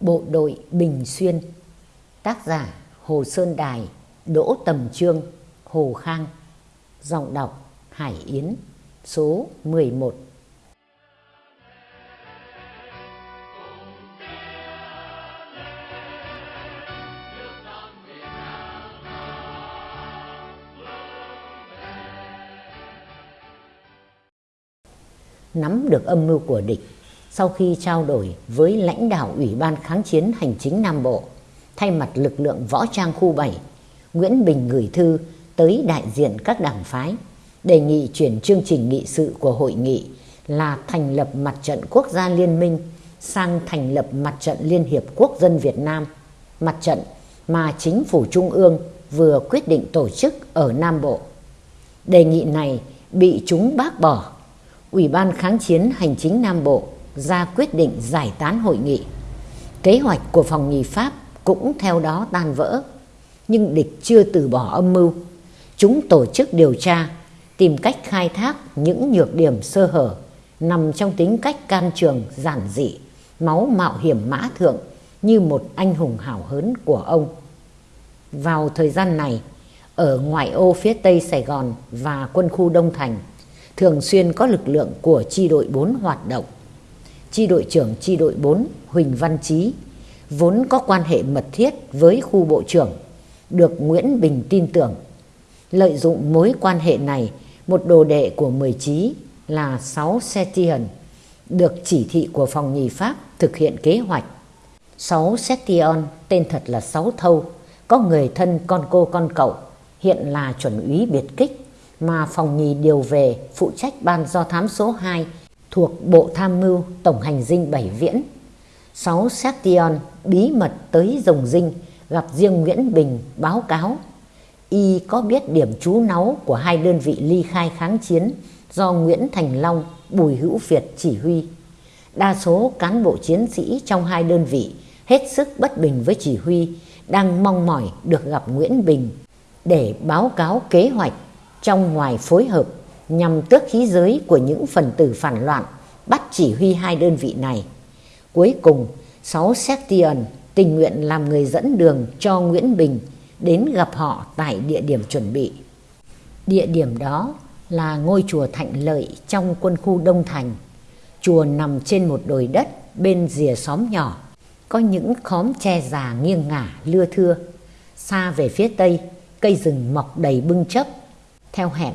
Bộ đội Bình Xuyên, Tác giả Hồ Sơn Đài, Đỗ Tầm Trương, Hồ Khang. Giọng đọc Hải Yến, Số 11 Nắm được âm mưu của địch sau khi trao đổi với lãnh đạo Ủy ban Kháng chiến Hành chính Nam Bộ, thay mặt lực lượng võ trang khu 7, Nguyễn Bình gửi thư tới đại diện các đảng phái, đề nghị chuyển chương trình nghị sự của hội nghị là thành lập mặt trận quốc gia liên minh sang thành lập mặt trận Liên hiệp Quốc dân Việt Nam, mặt trận mà chính phủ Trung ương vừa quyết định tổ chức ở Nam Bộ. Đề nghị này bị chúng bác bỏ. Ủy ban Kháng chiến Hành chính Nam Bộ ra quyết định giải tán hội nghị. Kế hoạch của phòng nhì Pháp cũng theo đó tan vỡ. Nhưng địch chưa từ bỏ âm mưu. Chúng tổ chức điều tra, tìm cách khai thác những nhược điểm sơ hở nằm trong tính cách can trường giản dị, máu mạo hiểm mã thượng như một anh hùng hảo hớn của ông. Vào thời gian này, ở ngoại ô phía tây Sài Gòn và quân khu Đông Thành, thường xuyên có lực lượng của chi đội 4 hoạt động chi đội trưởng chi đội 4 Huỳnh Văn Chí vốn có quan hệ mật thiết với khu bộ trưởng được Nguyễn Bình tin tưởng. Lợi dụng mối quan hệ này, một đồ đệ của mười chí là 6 Setian, được chỉ thị của phòng nhì Pháp thực hiện kế hoạch. 6 Setian, tên thật là Sáu Thâu, có người thân con cô con cậu, hiện là chuẩn úy biệt kích mà phòng nhì điều về phụ trách ban do thám số 2 thuộc Bộ Tham mưu Tổng hành dinh Bảy Viễn. Sáu Section bí mật tới Rồng Dinh gặp riêng Nguyễn Bình báo cáo y có biết điểm trú náu của hai đơn vị ly khai kháng chiến do Nguyễn Thành Long, Bùi Hữu Việt chỉ huy. Đa số cán bộ chiến sĩ trong hai đơn vị hết sức bất bình với chỉ huy, đang mong mỏi được gặp Nguyễn Bình để báo cáo kế hoạch trong ngoài phối hợp nhằm tước khí giới của những phần tử phản loạn bắt chỉ huy hai đơn vị này. Cuối cùng, sáu Septian tình nguyện làm người dẫn đường cho Nguyễn Bình đến gặp họ tại địa điểm chuẩn bị. Địa điểm đó là ngôi chùa Thạnh Lợi trong quân khu Đông Thành. Chùa nằm trên một đồi đất bên rìa xóm nhỏ, có những khóm tre già nghiêng ngả lưa thưa. Xa về phía tây, cây rừng mọc đầy bưng chấp. Theo hẹn,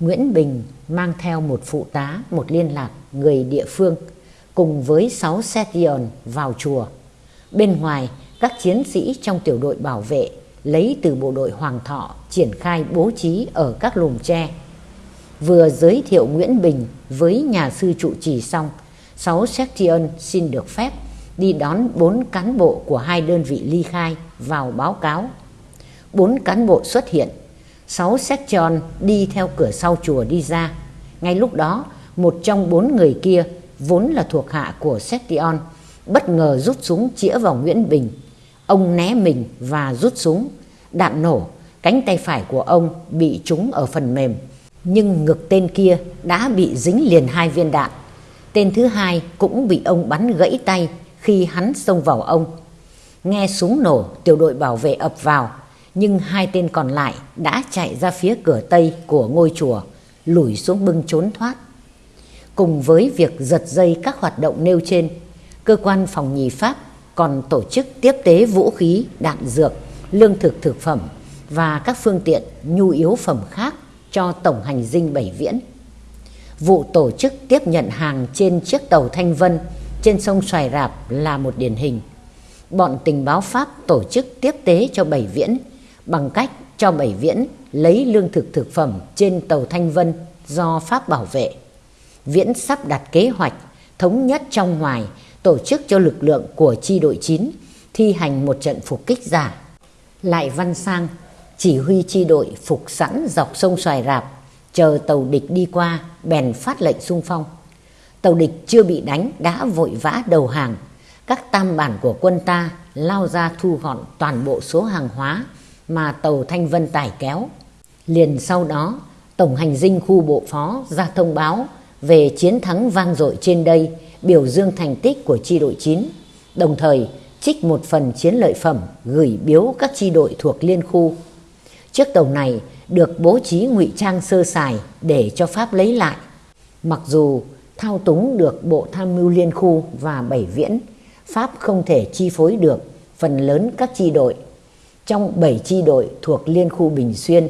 Nguyễn Bình mang theo một phụ tá, một liên lạc người địa phương cùng với 6 Setion vào chùa. Bên ngoài, các chiến sĩ trong tiểu đội bảo vệ lấy từ bộ đội Hoàng Thọ triển khai bố trí ở các lùm tre. Vừa giới thiệu Nguyễn Bình với nhà sư trụ trì xong, 6 Section xin được phép đi đón 4 cán bộ của hai đơn vị ly khai vào báo cáo. 4 cán bộ xuất hiện sáu section đi theo cửa sau chùa đi ra. Ngay lúc đó, một trong bốn người kia vốn là thuộc hạ của section bất ngờ rút súng chĩa vào Nguyễn Bình. Ông né mình và rút súng. Đạn nổ, cánh tay phải của ông bị trúng ở phần mềm. Nhưng ngực tên kia đã bị dính liền hai viên đạn. Tên thứ hai cũng bị ông bắn gãy tay khi hắn xông vào ông. Nghe súng nổ, tiểu đội bảo vệ ập vào nhưng hai tên còn lại đã chạy ra phía cửa tây của ngôi chùa, lủi xuống bưng trốn thoát. Cùng với việc giật dây các hoạt động nêu trên, cơ quan phòng nhì Pháp còn tổ chức tiếp tế vũ khí, đạn dược, lương thực thực phẩm và các phương tiện nhu yếu phẩm khác cho Tổng hành dinh Bảy Viễn. Vụ tổ chức tiếp nhận hàng trên chiếc tàu Thanh Vân trên sông Xoài Rạp là một điển hình. Bọn tình báo Pháp tổ chức tiếp tế cho Bảy Viễn bằng cách cho Bảy Viễn lấy lương thực thực phẩm trên tàu Thanh Vân do Pháp bảo vệ. Viễn sắp đặt kế hoạch thống nhất trong ngoài, tổ chức cho lực lượng của chi đội 9 thi hành một trận phục kích giả. Lại Văn Sang, chỉ huy chi đội phục sẵn dọc sông Xoài Rạp, chờ tàu địch đi qua bèn phát lệnh xung phong. Tàu địch chưa bị đánh đã vội vã đầu hàng. Các tam bản của quân ta lao ra thu gọn toàn bộ số hàng hóa mà tàu Thanh Vân tải kéo. Liền sau đó, Tổng hành dinh khu bộ phó ra thông báo về chiến thắng vang dội trên đây, biểu dương thành tích của chi đội 9. Đồng thời, trích một phần chiến lợi phẩm gửi biếu các chi đội thuộc liên khu. Chiếc tàu này được bố trí ngụy trang sơ sài để cho Pháp lấy lại. Mặc dù thao túng được Bộ Tham mưu Liên khu và Bảy Viễn, Pháp không thể chi phối được phần lớn các chi đội. Trong 7 chi đội thuộc Liên khu Bình Xuyên,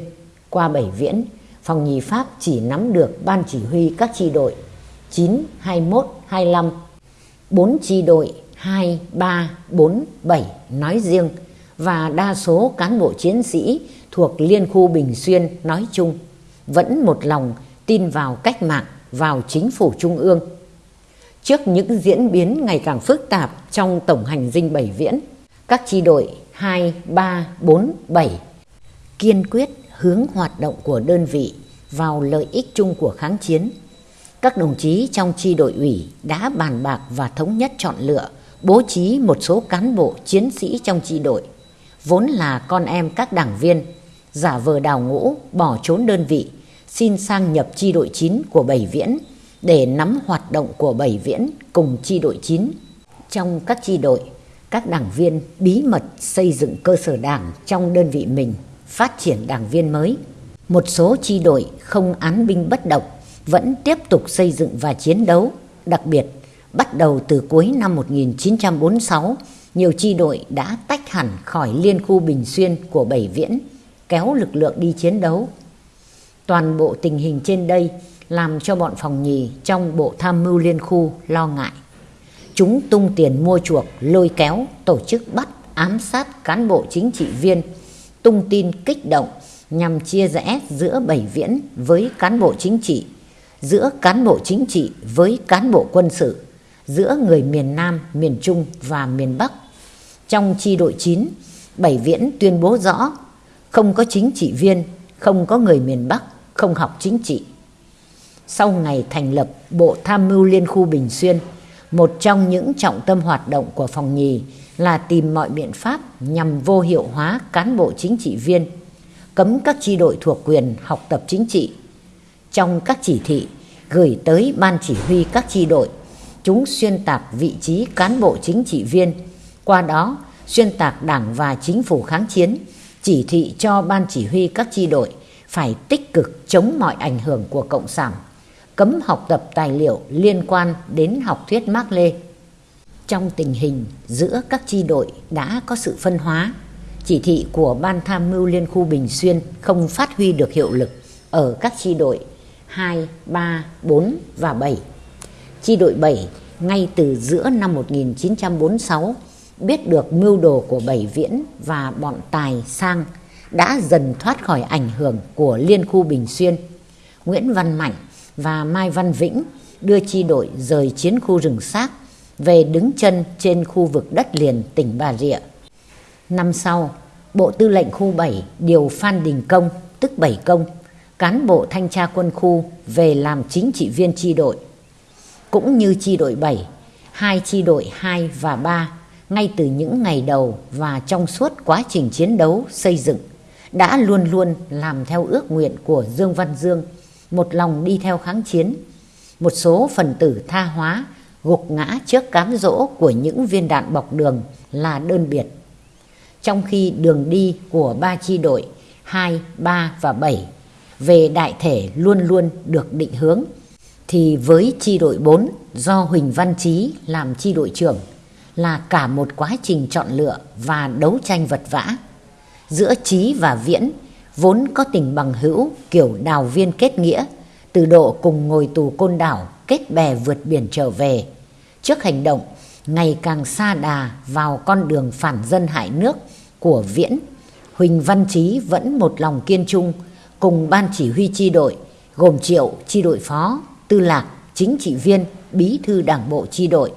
qua 7 Viễn, phòng nhì Pháp chỉ nắm được ban chỉ huy các chi đội 9, 21, 25, 4 chi đội 2, 3, 4, 7 nói riêng và đa số cán bộ chiến sĩ thuộc Liên khu Bình Xuyên nói chung vẫn một lòng tin vào cách mạng, vào chính phủ trung ương. Trước những diễn biến ngày càng phức tạp trong tổng hành dinh Bảy Viễn, các chi đội 2, 3, 4, 7 kiên quyết hướng hoạt động của đơn vị vào lợi ích chung của kháng chiến. Các đồng chí trong chi đội ủy đã bàn bạc và thống nhất chọn lựa, bố trí một số cán bộ chiến sĩ trong chi đội, vốn là con em các đảng viên, giả vờ đào ngũ, bỏ trốn đơn vị, xin sang nhập chi đội 9 của Bảy Viễn để nắm hoạt động của Bảy Viễn cùng chi đội 9. Trong các chi đội, các đảng viên bí mật xây dựng cơ sở đảng trong đơn vị mình, phát triển đảng viên mới. Một số chi đội không án binh bất động vẫn tiếp tục xây dựng và chiến đấu, đặc biệt bắt đầu từ cuối năm 1946, nhiều chi đội đã tách hẳn khỏi liên khu Bình Xuyên của Bảy Viễn, kéo lực lượng đi chiến đấu. Toàn bộ tình hình trên đây làm cho bọn phòng nhì trong bộ tham mưu liên khu lo ngại. Chúng tung tiền mua chuộc, lôi kéo, tổ chức bắt, ám sát cán bộ chính trị viên, tung tin kích động nhằm chia rẽ giữa Bảy Viễn với cán bộ chính trị, giữa cán bộ chính trị với cán bộ quân sự, giữa người miền Nam, miền Trung và miền Bắc. Trong chi đội 9, Bảy Viễn tuyên bố rõ không có chính trị viên, không có người miền Bắc, không học chính trị. Sau ngày thành lập Bộ Tham mưu Liên khu Bình Xuyên, một trong những trọng tâm hoạt động của phòng nhì là tìm mọi biện pháp nhằm vô hiệu hóa cán bộ chính trị viên, cấm các chi đội thuộc quyền học tập chính trị. Trong các chỉ thị gửi tới ban chỉ huy các chi đội, chúng xuyên tạc vị trí cán bộ chính trị viên, qua đó xuyên tạc đảng và chính phủ kháng chiến, chỉ thị cho ban chỉ huy các chi đội phải tích cực chống mọi ảnh hưởng của Cộng sản cấm học tập tài liệu liên quan đến học thuyết Mác Lê. Trong tình hình giữa các chi đội đã có sự phân hóa, chỉ thị của Ban Tham mưu Liên khu Bình Xuyên không phát huy được hiệu lực ở các chi đội 2, 3, 4 và 7. Chi đội 7 ngay từ giữa năm 1946 biết được mưu đồ của Bảy Viễn và bọn Tài Sang đã dần thoát khỏi ảnh hưởng của Liên khu Bình Xuyên. Nguyễn Văn Mạnh và Mai Văn Vĩnh đưa chi đội rời chiến khu rừng xác về đứng chân trên khu vực đất liền tỉnh Bà Rịa. Năm sau, Bộ Tư lệnh khu 7 điều Phan Đình Công, tức Bảy Công, cán bộ thanh tra quân khu về làm chính trị viên chi đội. Cũng như chi đội 7, hai chi đội 2 và 3 ngay từ những ngày đầu và trong suốt quá trình chiến đấu xây dựng đã luôn luôn làm theo ước nguyện của Dương Văn Dương một lòng đi theo kháng chiến. Một số phần tử tha hóa, gục ngã trước cám dỗ của những viên đạn bọc đường là đơn biệt. Trong khi đường đi của ba chi đội 2, 3 và 7 về đại thể luôn luôn được định hướng, thì với chi đội 4 do Huỳnh Văn Chí làm chi đội trưởng là cả một quá trình chọn lựa và đấu tranh vật vã. Giữa Chí và Viễn vốn có tình bằng hữu kiểu đào viên kết nghĩa, từ độ cùng ngồi tù côn đảo kết bè vượt biển trở về. Trước hành động ngày càng xa đà vào con đường phản dân hại nước của Viễn, Huỳnh Văn Chí vẫn một lòng kiên trung cùng ban chỉ huy chi đội gồm Triệu chi đội phó, Tư Lạc, chính trị viên, bí thư đảng bộ chi đội.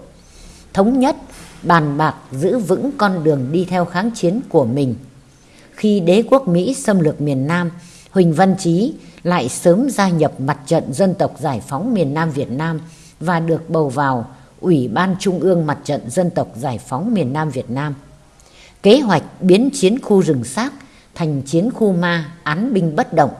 Thống nhất, bàn bạc giữ vững con đường đi theo kháng chiến của mình khi đế quốc Mỹ xâm lược miền Nam, Huỳnh Văn Chí lại sớm gia nhập mặt trận dân tộc giải phóng miền Nam Việt Nam và được bầu vào Ủy ban Trung ương Mặt trận Dân tộc Giải phóng miền Nam Việt Nam. Kế hoạch biến chiến khu rừng xác thành chiến khu ma án binh bất động,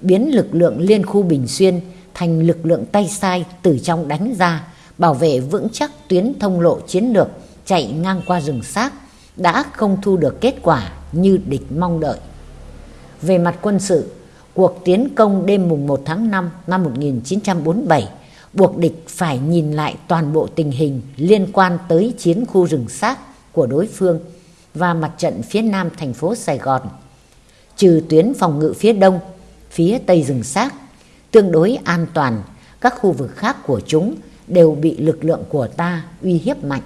biến lực lượng liên khu Bình Xuyên thành lực lượng tay sai từ trong đánh ra, bảo vệ vững chắc tuyến thông lộ chiến lược chạy ngang qua rừng xác đã không thu được kết quả như địch mong đợi. Về mặt quân sự, cuộc tiến công đêm mùng 1 tháng 5 năm 1947 buộc địch phải nhìn lại toàn bộ tình hình liên quan tới chiến khu rừng xác của đối phương và mặt trận phía nam thành phố Sài Gòn. Trừ tuyến phòng ngự phía đông, phía tây rừng xác, tương đối an toàn, các khu vực khác của chúng đều bị lực lượng của ta uy hiếp mạnh.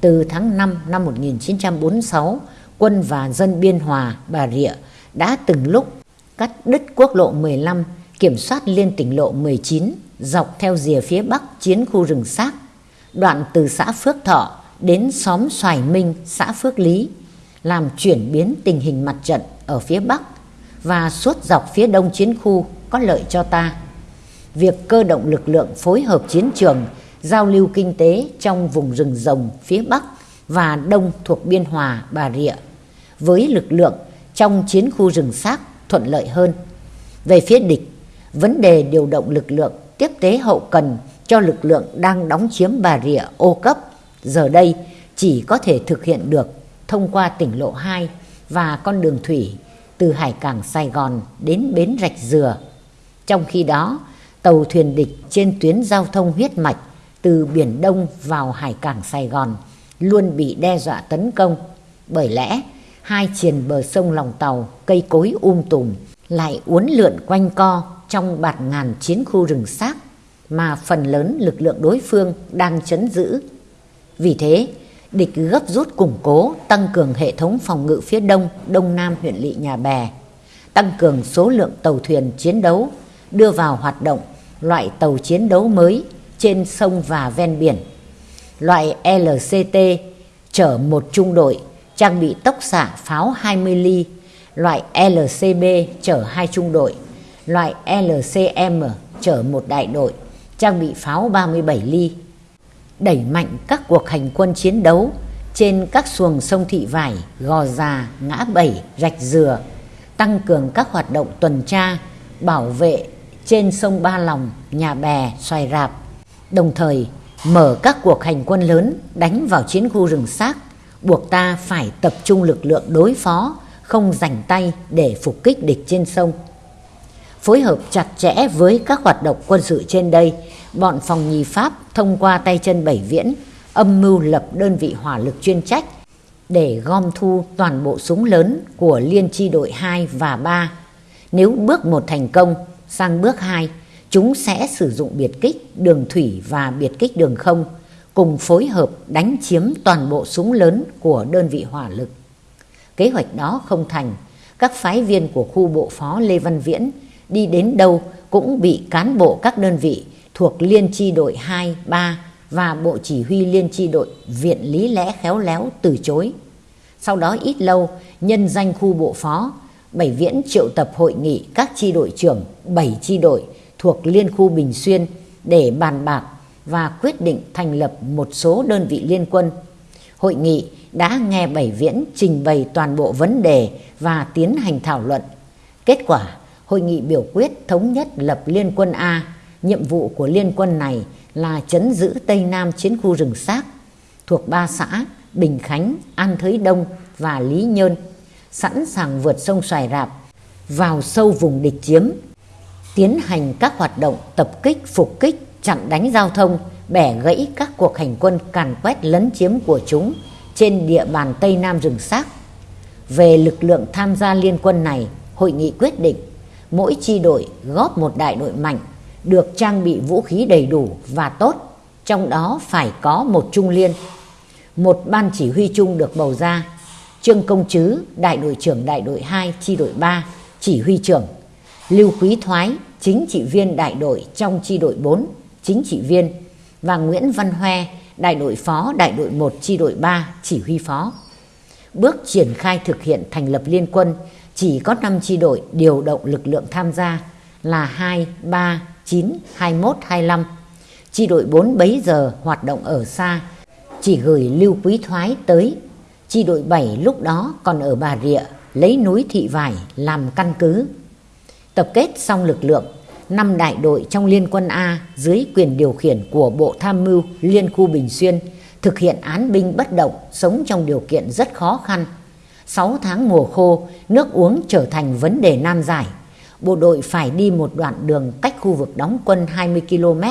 Từ tháng 5 năm 1946, quân và dân Biên Hòa, Bà Rịa đã từng lúc cắt đứt quốc lộ 15, kiểm soát liên tỉnh lộ 19, dọc theo rìa phía bắc chiến khu rừng xác, đoạn từ xã Phước Thọ đến xóm Xoài Minh, xã Phước Lý, làm chuyển biến tình hình mặt trận ở phía bắc và suốt dọc phía đông chiến khu có lợi cho ta. Việc cơ động lực lượng phối hợp chiến trường, giao lưu kinh tế trong vùng rừng rồng phía bắc và đông thuộc Biên Hòa, Bà Rịa với lực lượng trong chiến khu rừng xác thuận lợi hơn. Về phía địch, vấn đề điều động lực lượng tiếp tế hậu cần cho lực lượng đang đóng chiếm Bà Rịa ô cấp giờ đây chỉ có thể thực hiện được thông qua tỉnh lộ 2 và con đường thủy từ hải cảng Sài Gòn đến bến Rạch Dừa. Trong khi đó, tàu thuyền địch trên tuyến giao thông huyết mạch từ Biển Đông vào hải cảng Sài Gòn luôn bị đe dọa tấn công. Bởi lẽ, hai triền bờ sông lòng tàu, cây cối um tùm, lại uốn lượn quanh co trong bạt ngàn chiến khu rừng xác mà phần lớn lực lượng đối phương đang chấn giữ. Vì thế, địch gấp rút củng cố tăng cường hệ thống phòng ngự phía đông, đông nam huyện lỵ Nhà Bè, tăng cường số lượng tàu thuyền chiến đấu, đưa vào hoạt động loại tàu chiến đấu mới trên sông và ven biển. Loại LCT chở một trung đội trang bị tốc xạ pháo 20 ly, loại LCB chở hai trung đội, loại LCM chở một đại đội, trang bị pháo 37 ly. Đẩy mạnh các cuộc hành quân chiến đấu trên các xuồng sông Thị Vải, Gò Già, Ngã Bảy, Rạch Dừa, tăng cường các hoạt động tuần tra, bảo vệ trên sông Ba Lòng, Nhà Bè, Xoài Rạp, đồng thời mở các cuộc hành quân lớn đánh vào chiến khu rừng xác, buộc ta phải tập trung lực lượng đối phó, không rảnh tay để phục kích địch trên sông. Phối hợp chặt chẽ với các hoạt động quân sự trên đây, bọn phòng nhì Pháp thông qua tay chân bảy viễn âm mưu lập đơn vị hỏa lực chuyên trách để gom thu toàn bộ súng lớn của liên chi đội 2 và 3. Nếu bước một thành công, sang bước 2, chúng sẽ sử dụng biệt kích đường thủy và biệt kích đường không cùng phối hợp đánh chiếm toàn bộ súng lớn của đơn vị hỏa lực. Kế hoạch đó không thành, các phái viên của khu bộ phó Lê Văn Viễn đi đến đâu cũng bị cán bộ các đơn vị thuộc Liên chi đội 2, 3 và Bộ Chỉ huy Liên chi đội Viện Lý Lẽ Khéo Léo từ chối. Sau đó ít lâu, nhân danh khu bộ phó, Bảy Viễn triệu tập hội nghị các chi đội trưởng bảy chi đội thuộc Liên khu Bình Xuyên để bàn bạc và quyết định thành lập một số đơn vị liên quân. Hội nghị đã nghe Bảy Viễn trình bày toàn bộ vấn đề và tiến hành thảo luận. Kết quả, hội nghị biểu quyết thống nhất lập Liên quân A. Nhiệm vụ của Liên quân này là chấn giữ Tây Nam chiến khu rừng xác thuộc ba xã Bình Khánh, An Thới Đông và Lý Nhơn, sẵn sàng vượt sông Xoài Rạp, vào sâu vùng địch chiếm, tiến hành các hoạt động tập kích, phục kích, chặn đánh giao thông, bẻ gãy các cuộc hành quân càn quét lấn chiếm của chúng trên địa bàn Tây Nam rừng xác. Về lực lượng tham gia liên quân này, hội nghị quyết định mỗi chi đội góp một đại đội mạnh được trang bị vũ khí đầy đủ và tốt, trong đó phải có một trung liên. Một ban chỉ huy chung được bầu ra, Trương Công Trứ, đại đội trưởng đại đội 2, chi đội 3, chỉ huy trưởng, Lưu Quý Thoái, chính trị viên đại đội trong chi đội 4, chính trị viên, và Nguyễn Văn Hoe, đại đội phó đại đội 1, chi đội 3, chỉ huy phó. Bước triển khai thực hiện thành lập liên quân, chỉ có 5 chi đội điều động lực lượng tham gia là 2, 3, 9, 21, 25. Chi đội 4 bấy giờ hoạt động ở xa, chỉ gửi Lưu Quý Thoái tới. Chi đội 7 lúc đó còn ở Bà Rịa, lấy núi Thị Vải làm căn cứ. Tập kết xong lực lượng, năm đại đội trong Liên quân A dưới quyền điều khiển của Bộ Tham mưu Liên khu Bình Xuyên thực hiện án binh bất động, sống trong điều kiện rất khó khăn. 6 tháng mùa khô, nước uống trở thành vấn đề nan giải. Bộ đội phải đi một đoạn đường cách khu vực đóng quân 20 km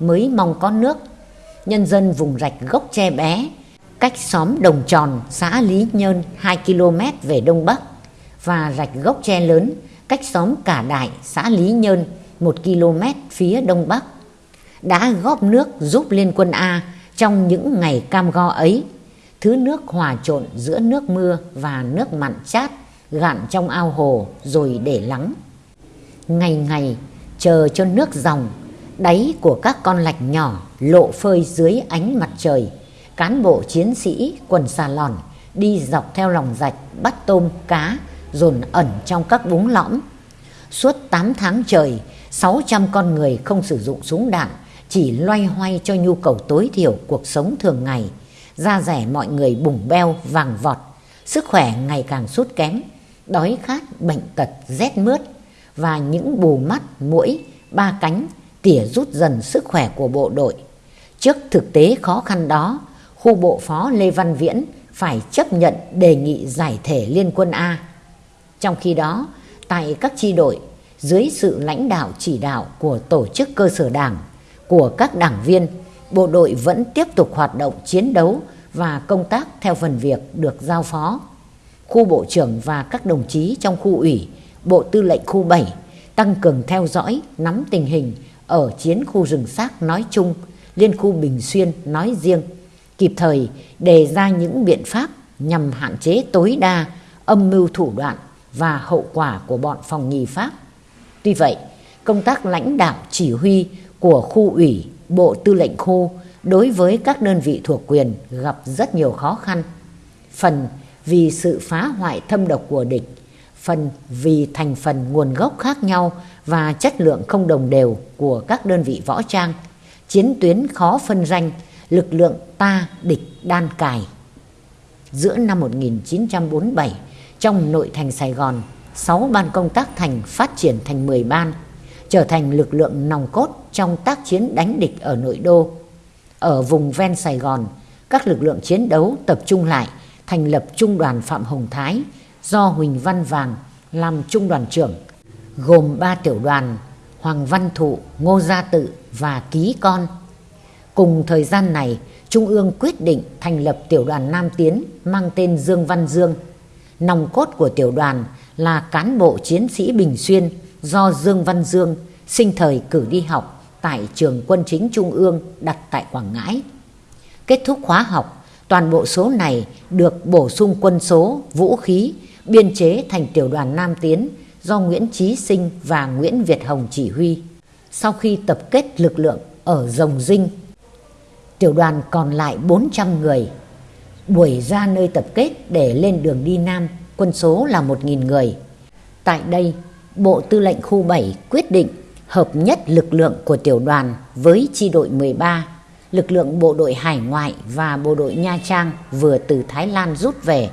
mới mong có nước. Nhân dân vùng rạch gốc tre bé, cách xóm Đồng Tròn, xã Lý Nhơn 2 km về đông bắc và rạch gốc tre lớn, cách xóm Cả Đại, xã Lý Nhơn 1 km phía đông bắc. Đã góp nước giúp Liên quân A trong những ngày cam go ấy. Thứ nước hòa trộn giữa nước mưa và nước mặn chát gạn trong ao hồ rồi để lắng. Ngày ngày chờ cho nước dòng, đáy của các con lạch nhỏ lộ phơi dưới ánh mặt trời. Cán bộ chiến sĩ quần xà lòn đi dọc theo lòng rạch bắt tôm cá dồn ẩn trong các búng lõm. Suốt 8 tháng trời, 600 con người không sử dụng súng đạn, chỉ loay hoay cho nhu cầu tối thiểu cuộc sống thường ngày. Da rẻ mọi người bùng beo, vàng vọt, sức khỏe ngày càng sút kém, đói khát, bệnh tật, rét mướt và những bù mắt, mũi, ba cánh tỉa rút dần sức khỏe của bộ đội. Trước thực tế khó khăn đó, khu bộ phó Lê Văn Viễn phải chấp nhận đề nghị giải thể Liên quân A. Trong khi đó, tại các chi đội, dưới sự lãnh đạo chỉ đạo của tổ chức cơ sở đảng, của các đảng viên, bộ đội vẫn tiếp tục hoạt động chiến đấu và công tác theo phần việc được giao phó. Khu bộ trưởng và các đồng chí trong khu ủy, bộ tư lệnh khu 7 tăng cường theo dõi, nắm tình hình ở chiến khu rừng xác nói chung, liên khu Bình Xuyên nói riêng, kịp thời đề ra những biện pháp nhằm hạn chế tối đa âm mưu thủ đoạn và hậu quả của bọn phòng nhì Pháp. Tuy vậy, công tác lãnh đạo chỉ huy của khu ủy, bộ tư lệnh khu đối với các đơn vị thuộc quyền gặp rất nhiều khó khăn. Phần vì sự phá hoại thâm độc của địch, phần vì thành phần nguồn gốc khác nhau và chất lượng không đồng đều của các đơn vị võ trang, chiến tuyến khó phân ranh, lực lượng ta địch đan cài. Giữa năm 1947, trong nội thành Sài Gòn, 6 ban công tác thành phát triển thành 10 ban, trở thành lực lượng nòng cốt trong tác chiến đánh địch ở nội đô. Ở vùng ven Sài Gòn, các lực lượng chiến đấu tập trung lại, thành lập Trung đoàn Phạm Hồng Thái do Huỳnh Văn Vàng làm trung đoàn trưởng, gồm 3 tiểu đoàn Hoàng Văn Thụ, Ngô Gia Tự và Ký Con. Cùng thời gian này, Trung ương quyết định thành lập tiểu đoàn Nam Tiến mang tên Dương Văn Dương. Nòng cốt của tiểu đoàn là cán bộ chiến sĩ Bình Xuyên do Dương Văn Dương sinh thời cử đi học tại trường quân chính Trung ương đặt tại Quảng Ngãi. Kết thúc khóa học, toàn bộ số này được bổ sung quân số, vũ khí, biên chế thành tiểu đoàn Nam Tiến do Nguyễn Chí Sinh và Nguyễn Việt Hồng chỉ huy. Sau khi tập kết lực lượng ở Rồng Dinh, tiểu đoàn còn lại 400 người. Buổi ra nơi tập kết để lên đường đi Nam, quân số là 1.000 người. Tại đây, Bộ Tư lệnh Khu 7 quyết định hợp nhất lực lượng của tiểu đoàn với chi đội 13, lực lượng bộ đội hải ngoại và bộ đội Nha Trang vừa từ Thái Lan rút về,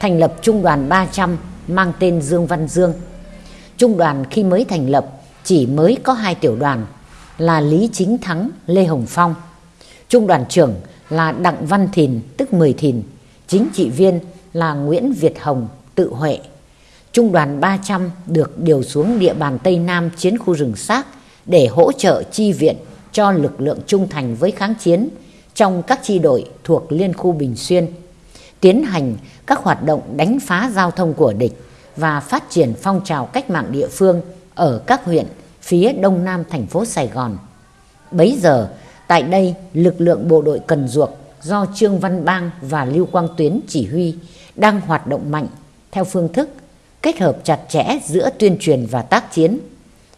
thành lập trung đoàn 300 mang tên Dương Văn Dương. Trung đoàn khi mới thành lập chỉ mới có hai tiểu đoàn là Lý Chính Thắng, Lê Hồng Phong. Trung đoàn trưởng là Đặng Văn Thìn tức Mười Thìn, chính trị viên là Nguyễn Việt Hồng, tự Huệ. Trung đoàn 300 được điều xuống địa bàn Tây Nam chiến khu rừng xác để hỗ trợ chi viện cho lực lượng trung thành với kháng chiến trong các chi đội thuộc Liên khu Bình Xuyên, tiến hành các hoạt động đánh phá giao thông của địch và phát triển phong trào cách mạng địa phương ở các huyện phía đông nam thành phố Sài Gòn. Bấy giờ, tại đây lực lượng bộ đội Cần Duộc do Trương Văn Bang và Lưu Quang Tuyến chỉ huy đang hoạt động mạnh theo phương thức kết hợp chặt chẽ giữa tuyên truyền và tác chiến.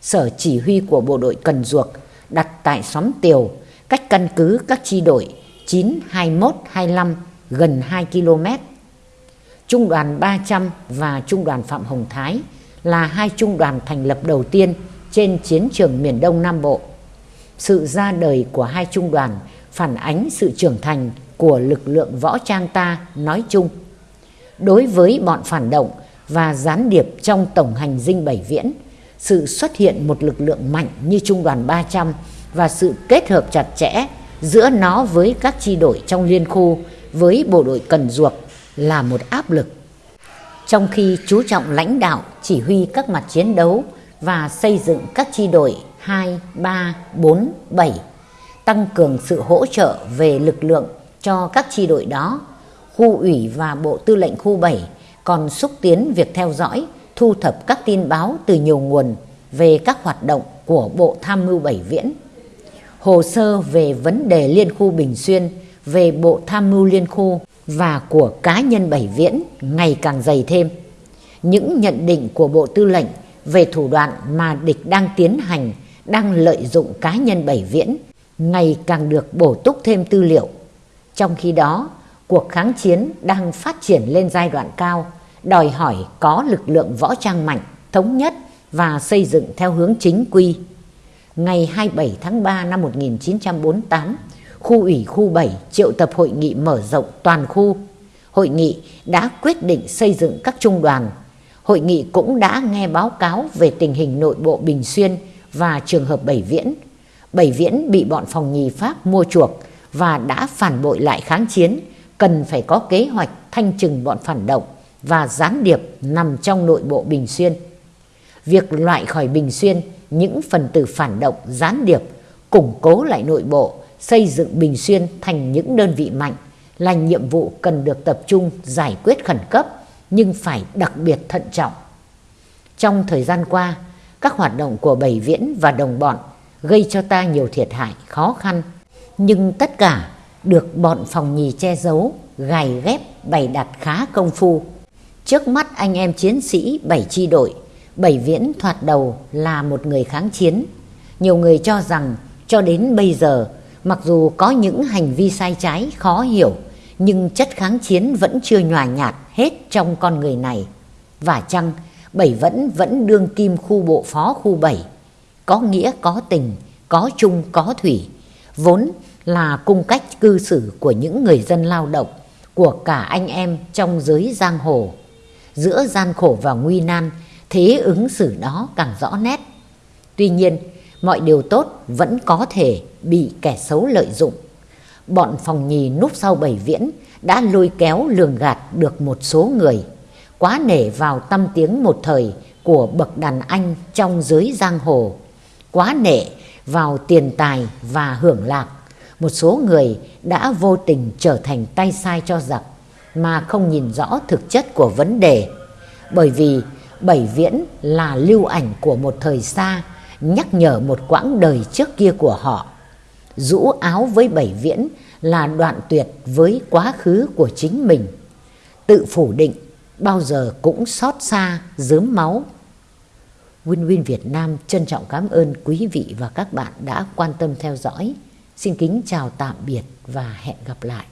Sở chỉ huy của bộ đội Cần Duộc đặt tại xóm Tiều, cách căn cứ các chi đội 9, 21, 25 gần 2 km. Trung đoàn 300 và Trung đoàn Phạm Hồng Thái là hai trung đoàn thành lập đầu tiên trên chiến trường miền Đông Nam Bộ. Sự ra đời của hai trung đoàn phản ánh sự trưởng thành của lực lượng võ trang ta nói chung. Đối với bọn phản động và gián điệp trong tổng hành dinh Bảy Viễn, sự xuất hiện một lực lượng mạnh như Trung đoàn 300 và sự kết hợp chặt chẽ giữa nó với các chi đội trong liên khu với bộ đội cần duộc là một áp lực. Trong khi chú trọng lãnh đạo, chỉ huy các mặt chiến đấu và xây dựng các chi đội 2, 3, 4, 7, tăng cường sự hỗ trợ về lực lượng cho các chi đội đó, khu ủy và bộ tư lệnh khu 7 còn xúc tiến việc theo dõi, thu thập các tin báo từ nhiều nguồn về các hoạt động của Bộ Tham mưu Bảy Viễn. Hồ sơ về vấn đề Liên khu Bình Xuyên, về Bộ Tham mưu Liên khu và của cá nhân Bảy Viễn ngày càng dày thêm. Những nhận định của Bộ Tư lệnh về thủ đoạn mà địch đang tiến hành, đang lợi dụng cá nhân Bảy Viễn ngày càng được bổ túc thêm tư liệu. Trong khi đó, cuộc kháng chiến đang phát triển lên giai đoạn cao, đòi hỏi có lực lượng võ trang mạnh, thống nhất và xây dựng theo hướng chính quy. Ngày 27 tháng 3 năm 1948, khu ủy khu 7 triệu tập hội nghị mở rộng toàn khu. Hội nghị đã quyết định xây dựng các trung đoàn. Hội nghị cũng đã nghe báo cáo về tình hình nội bộ Bình Xuyên và trường hợp Bảy Viễn. Bảy Viễn bị bọn phòng nhì Pháp mua chuộc và đã phản bội lại kháng chiến, cần phải có kế hoạch thanh trừng bọn phản động và gián điệp nằm trong nội bộ Bình Xuyên. Việc loại khỏi Bình Xuyên những phần tử phản động gián điệp, củng cố lại nội bộ, xây dựng Bình Xuyên thành những đơn vị mạnh là nhiệm vụ cần được tập trung giải quyết khẩn cấp nhưng phải đặc biệt thận trọng. Trong thời gian qua, các hoạt động của Bảy Viễn và đồng bọn gây cho ta nhiều thiệt hại khó khăn, nhưng tất cả được bọn phòng nhì che giấu, gài ghép bày đặt khá công phu. Trước mắt anh em chiến sĩ bảy chi đội, Bảy Viễn thoạt đầu là một người kháng chiến. Nhiều người cho rằng cho đến bây giờ, mặc dù có những hành vi sai trái khó hiểu, nhưng chất kháng chiến vẫn chưa nhòa nhạt hết trong con người này. Và chăng, Bảy vẫn vẫn đương kim khu bộ phó khu bảy, có nghĩa có tình, có chung có thủy, vốn là cung cách cư xử của những người dân lao động, của cả anh em trong giới giang hồ. Giữa gian khổ và nguy nan, thế ứng xử đó càng rõ nét. Tuy nhiên, mọi điều tốt vẫn có thể bị kẻ xấu lợi dụng. Bọn phòng nhì núp sau bảy viễn đã lôi kéo lường gạt được một số người, quá nể vào tâm tiếng một thời của bậc đàn anh trong giới giang hồ, quá nể vào tiền tài và hưởng lạc. Một số người đã vô tình trở thành tay sai cho giặc mà không nhìn rõ thực chất của vấn đề. Bởi vì Bảy Viễn là lưu ảnh của một thời xa, nhắc nhở một quãng đời trước kia của họ. Rũ áo với Bảy Viễn là đoạn tuyệt với quá khứ của chính mình. Tự phủ định bao giờ cũng xót xa, dớm máu. Win Win Việt Nam trân trọng cảm ơn quý vị và các bạn đã quan tâm theo dõi. Xin kính chào tạm biệt và hẹn gặp lại.